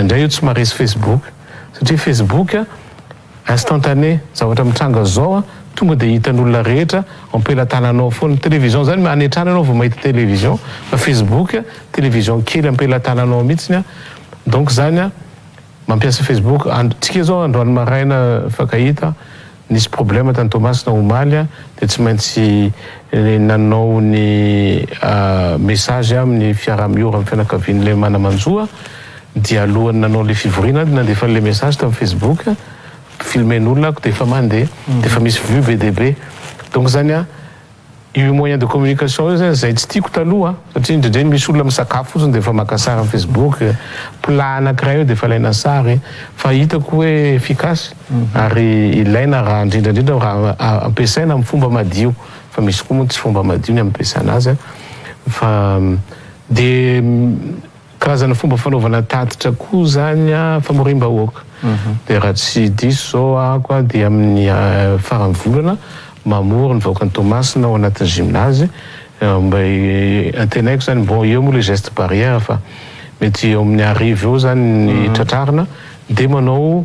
Indray io tsy maharesy Facebook satria Facebook instantané, zavatra mitranga zao a tonga dia hitan'olona rehetra ampelatananao foana. Télévision zany manetrana ianao vao mahita télévision fa Facebook télévision kely ampelatananao mihitsiny a donc zany a mampiasa Facebook andro tsika zao androany maraina fakahita. Nisy problème tany Toamasina omaly aho dia tsy maintsy nanao ny message aho amin'ny fiaraha miora amin'ny fianakavian'ilay mana manjoa dia alohan'ny nanao ilay fivoriana aho dia nandefa an'ilay message tamin'ny Facebook filmer-n'olona aho ko dia efa mandeha dia efa misy vue be dia be donc zany aho Io moyen de communication io zany zay tsy tiako taloha satria indraindray misy olona misakafo fotsiny dia efa maka sary am facebook, plat anakiray eo dia efa alaina sary fa hitako hoe efficace ary ilaina raha indrindra indrindra raha ampiasaina am fomba madio fa misy koa moa tsy fomba madio ny ampiasana azy fa dia Karazana fomba fanaovana tatitra koa izany famoriam-bahoaka. Dia raha tsy diso izao ahako aho dia amin'ny faran'ny volana mamory ny vahoakan'i Toamasina ao anatin'ny gymnase. Mba antenaiko izany, bon eo moa ilay geste barrière fa mety eo amin'ny arivo eo izany ny tratrarina dia manao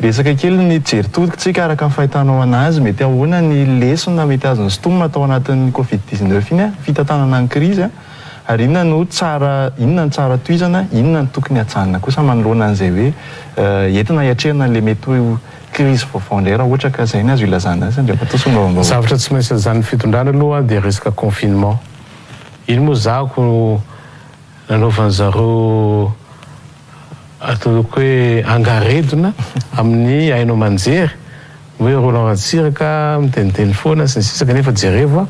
Betsaka kely ny jery tolotr'tsika araka ny fahitanao anazy, mety ahoana ny lesona mety azon'ny Stom atao anatin'ny covid dix neuf iny a, fitantanana ny krizy a, ary inona no tsara, inona no tsara tohizana, inona no tokony hajanona kosa manoloana an'izay hoe entina hiatrehana an'ilay mety ho krizy vaovao indray raha ohatra ka izay ny azo ilazana azy, Andriamatoa Solombavambahoaka. Zavatra tsy maintsy lazain'ny fitondrana aloha dia resaka confinement, iny moa zahako no nanaovan'zareo, Ataoko hoe angaredona amin'ny haino aman-jery hoe Roland Ratsiraka miteniteny foana sy ny sisa kanefa jerevo a!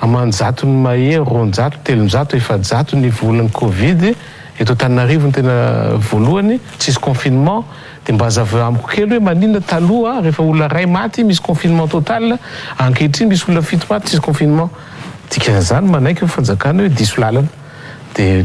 aman-jatony mahery roanjato, telonjato, efajato ny volan'ny covid eto Antananarivo ny tena voalohany tsisy confinement dia mba hazavao amiko kely hoe maninona taloha rehefa olona iray maty misy confinement total ankehitriny misy olona fito maty tsisy confinement dikan'izany manaiky ny fanjakana hoe diso lalana dia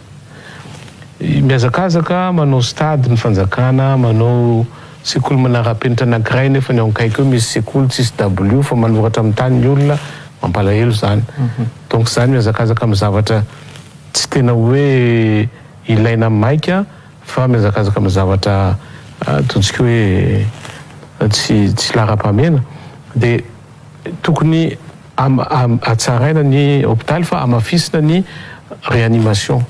Mihazakazaka manao stade ny fanjakana, manao sekoly manara-penitra anankiray nefa ny ao akaiky eo misy sekoly tsisy dabilio fa manoratra amin'ny tany ny olona, mampalahelo izany. Donc izany mihazakazaka amin'ny zavatra tsy tena hoe ilaina maika fa mihazakazaka amin'ny zavatra ataontsika hoe tsy tsy laharam-pahamehana dia. Tokony hatsaraina ny hopitaly fa hamafisina ny réanimation.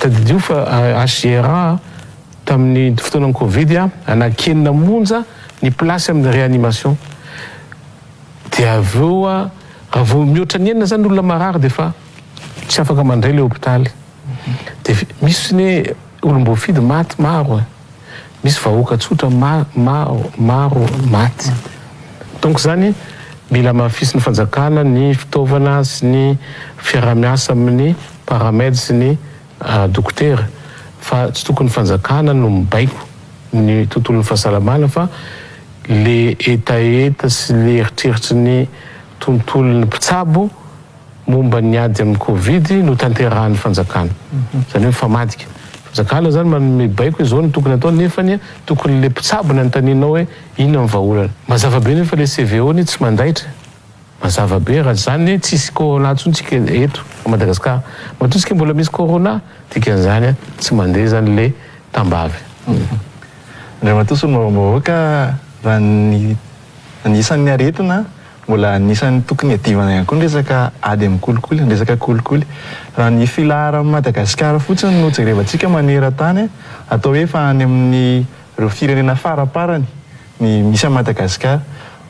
Tadidio fa HJRA tamin'ny fotoanan'ny covid anaky enina monja ny place amin'ny réanimation. Dia avy eo raha vao mihoatra ny enina zany ny olona marary dia efa tsy afaka mandray ilay hopitaly. Dia misy ny olom-boafidy maty maro e! Misy vahoaka tsotra maro maty. Donc izany mila hamafisin'ny fanjakana ny fitaovana sy ny fiaraha-miasa amin'ny paramed sy ny dokotera fa tsy tokony ny fanjakana no mibaiko ny tontolon'ny fahasalamana fa le hetaheta sy le eritreritry ny tontolon'ny mpitsabo momba ny ady amin'ny covid no tanterahan'ny fanjakana. Izany hoe mifamadika. Fanjakana izany manome baiko hoe izao no tokony atao nefa anie tokony ilay mpitsabo no anontanianao hoe inona ny vahaolana. Mazava be nefa ilay CVO anie tsy mandaitra e. Mazava be raha tsy izany anie tsisy corona intsony tsika eto à Madagascar. Matoa tsika mbola misy corona dikan'izany tsy mandeha izany ilay tambavy. Andriamatoa Solombavambahoaka, raha ny anisan'ny aretina Mbola anisan'ny tokony hiadivana ihany koa ny resaka ady amin'ny kolikoly, ny resaka kolikoly. Raha ny filaharan'i Madagasikara fotsiny no jerevantsika maneran-tany, atao hoe efa any amin'ireo firenena faraparany ny misy an'i Madagasikara.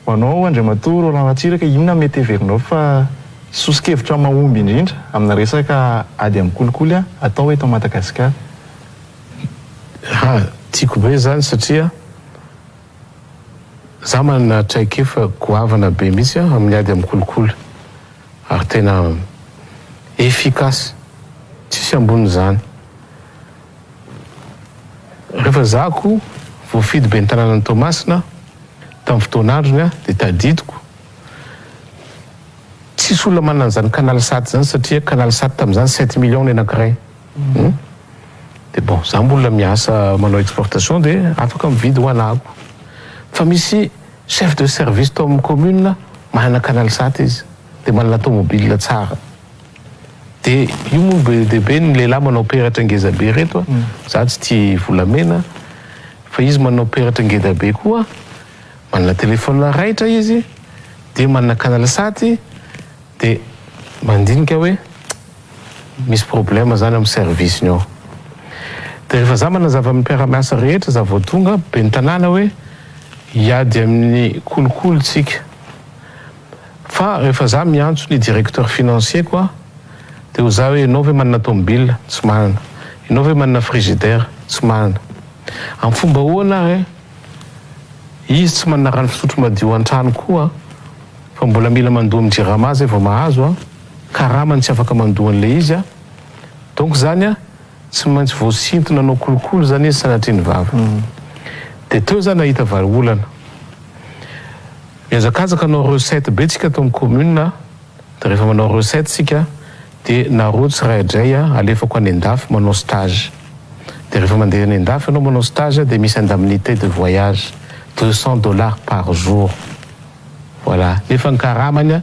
Ho anao Andriamatoa Roland Ratsiraka, inona mety heverinao fa soso-kevitra mahomby indrindra amina resaka ady amin'ny kolikoly atao eto Madagasikara? Tiako be izany satria. Za manana traikefa goavana be mihitsy an amin'ny ady amin'ny kolikoly ary tena efficace tsisy ambonin'izany rehefa za ko voafidy ben'ny tanànan'i Toamasina tamin'ny fotoan'androny an dia tadidiko tsisy olona manana an'izany canal sat izany satria canal sat tamin'izany sept millions ny anankiray Hum de bon za mbola miasa manao exportation de afaka mividy ho anako fa misy chef de service tao amin'ny commune manana canal sat izy de manana tomobile tsara de io moa no be dia be ny lehilahy manao peratra ngeza be reto a za tsy tia volamena fa izy manao peratra ngeda be koa manana telephone raitra izy de manana canal sat de mandinika hoe Misy problème zany am service ny ao de rehefa za manazava am mpiaramiasa rehetra za vao tonga ben'ny tanàna hoe hiady amin'ny kolikoly tsika fa rehefa za miantso ny directeur financier koa de ho za hoe enao ve manana tomobile tsy manana enao ve manana frigidaire tsy manana am fomba ahoana ary izy tsy manana rano fisotro madio antrano koa fa mbola mila mandoa am jirama zay vao mahazo a. karamany tsy afaka mandoa an'ilay izy aho donc zany a tsy maintsy voasintona anao kolokolo zany izy sanatria ny vava de teo za nahita vary olana mihazakazaka hanao recette be tsika tao amin'ny commune a de rehefa manao recette tsika de nareo tsiraidray a alefako any andafy manao stage de rehefa mandeha any andafy ianao manao stage de misy indemnité de voyage deux cents dollars par jour Voilà. Nefa ny karamany an,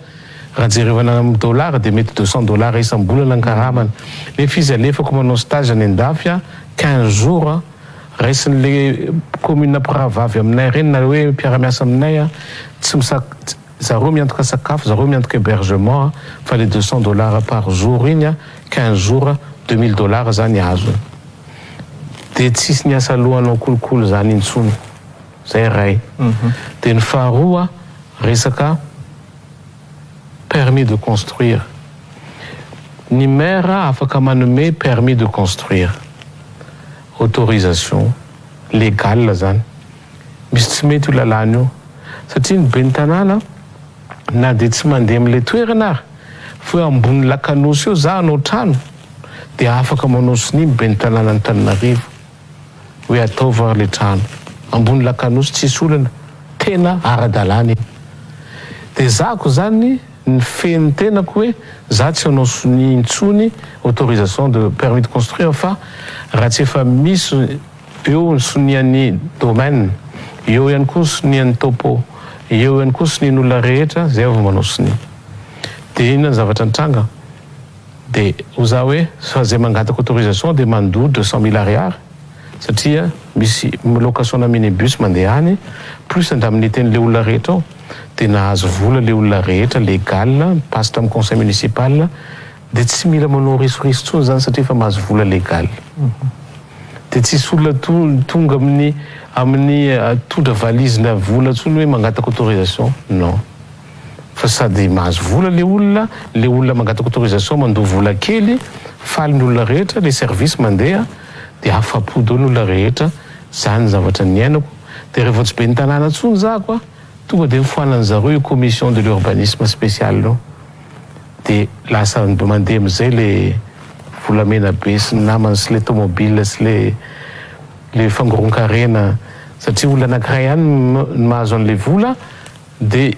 raha jerevana amin'ny dollars dia mety deux cents dollars isam-bolana ny karamany. Nefa izy alefako manao stage any an-dafy an, quinze jours an, raisin'le commune mpirahavavy aminay ireny na hoe mpiara-miasa aminay an, tsy misak, zareo miantoka sakafo, zareo miantoka hebergement an, fa le deux cents dollars par jour iny an, quinze jours an, deux mille dollars izany azony. Dia tsisy ny asa alohanao kolikoly izany intsony. Zay iray. Dia ny faharoa resaka permis de construire. Ny maire afaka manome permis de construire, autorisation légale zany. Misy tsy mety io lalàna io satria ny ben'ny tanàna na dia tsy mandeha amin'ilay toerana ary fa hoe ambony lakanosy eo za hanao trano dia afaka manao sonia ny ben'ny tanànan'Antananarivo. hoe ataovy ary le trano ambony lakanosy tsisy olona tena aradalana iny de zahako zany ny fen'ny tenako hoe za tsy hanao sonia intsony autorisation de permis de construire fa raha tsy efa misy eo ny sonian'ny domaine eo ihany koa ny sonian'ny topo eo ihany koa ny sonian'olona rehetra zay vao manao sonia de inona ny zavatra nitranga Dia hoy za hoe fa zay mangataka autorisation dia mandoa deux cent mille ariary satria misy location-na minibus mandeha any plus andramo niteny le olona rehetra ao dia nahazo vola le olona rehetra legal mi-passe tamin'ny conseil municipal dia tsy mila manao risoriso tsony zany satria efa mahazo vola legal dia tsisy olona tonga amin'ny amin'ny todra valise-na vola tsony hoe mangataka autorisation non. fa sady mahazo vola le olona, le olona mangataka autorisation mandoa vola kely, faly ny olona rehetra, le service mandeha de afapo daolo ny olona rehetra, zany zavatra niainako, de re vao tsy ben'ny tanàna tsony za ko ah tonga de nifoanan'ny zareo io commission de l'urbanisme special io de lasa mandeha amizay le volamena be sy ny namany sy le tomobile sy le le fangoronkarena satria olona anakiray ihany no mahazo anle vola De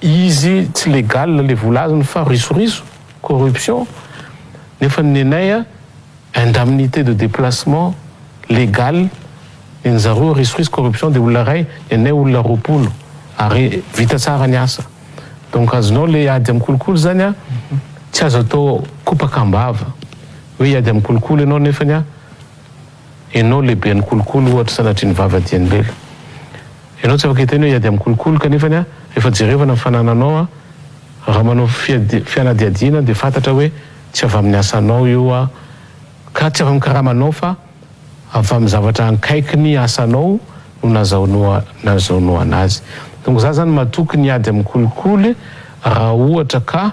izy tsy legal le vola azony fa risoriso, corruption, nefa ny nenay a indemnité de déplacement legal nen'ny zareo risoriso corruption de olona ray nenay olona roapolo ary vita tsara ny asa donc azonao le ady am kolikoly zany a tsy azo atao kopaka ambava oe hiady am kolikoly enao nefany a Ianao lehibe ny kolikoly ohatra sanatria ny vava dia ny lela. Ianao tsy afaka hiteny hoe hiady amin'ny kolikoly kanefany a efa jerevana ny fanananao a! Raha manao fianadiadiana dia fantatra hoe tsy avy amin'ny asanao io a! Ka tsy avy amin'ny karamanao fa avy amin'ny zavatra ankaiky ny asanao no nazahonoana azy. Donc za zany matoky ny ady amin'ny kolikoly raha ohatra ka.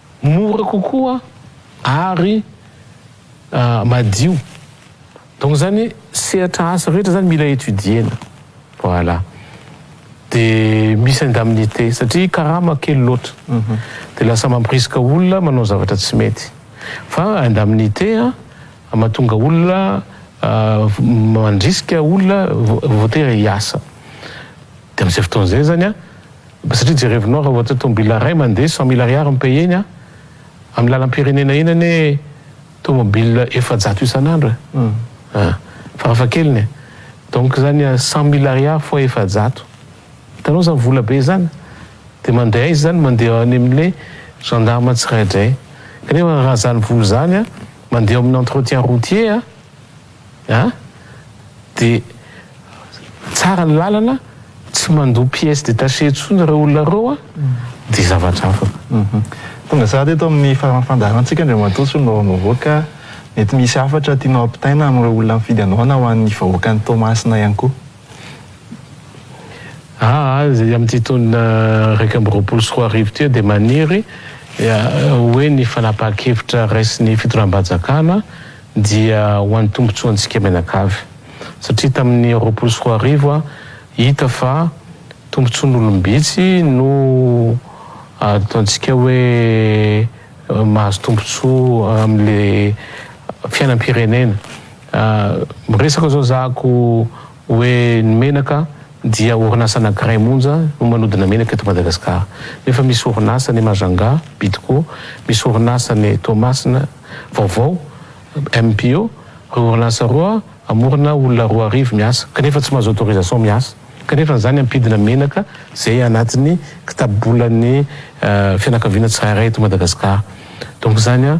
Mora kokoa ary madio donc zany sehatra asa rehetra zany mila etudier-na voilà de misy indemnité satria karama kely loatra de lasa mampirisika olona manao zavatra tsy mety fa indemnité a matonga olona mandrisika olona voatery hiasa de amizay fotoana zay zany a. Satria jerevinao raha ohatra tomobila ray mandeha cent mille ariary ny paye-ny a! Amin'ny lalam-pirenena eny anie tomobila efajato isan'andro e! a! Farafahakeliny e! Donc zany cent mille ariary fois efajato, hitanao zany vola be zany? Dia mandeha aiza zany? Mandeha any amin'ilay gendarme tsiraidray. Kanefa raha zany vola zany a, mandeha ao amin'ny entretien routier a! An! Dia tsara ny lalana, tsy mandoa pièces détachées intsony ireo olona ireo an! Dia zavatra hafa. Tonga sahady eto amin'ny faran'ny fandaharantsika Andriamatoa Solonao Amoroaka, mety misy hafatra tianao ampitaina amin'ireo olona mifidy anao na ho an'ny vahoakan'i Toamasina ihany koa. Aa zy amin'ity taona iraika amby roapolo sy roa arivo ity dia maniry ho hoe ny fanapahan-kevitra raisin'ny fitondram-panjakana dia ho an'ny tombontsoantsika mianakavy satria tamin'ny roapolo sy roa arivo hita fa tombontsoan'olom-bitsy no ataontsika hoe mahazo tombontsoa amin'ilay fiainam-pirenena. Miresaka zao zako oe ny menaka dia orinasa anakiray monja no manodina menaka eto Madagascar nefa misy orinasa any Majunga, Bidco, misy orinasa any Toamasina vaovao, MPO, reo orinasa roa amorona olona roa arivo miasa kanefa tsy mahazo autorisation miasa kanefa zany ampidina menaka zay anatiny kitabobolan'ny fianakaviana tsirairay eto Madagascar donc zany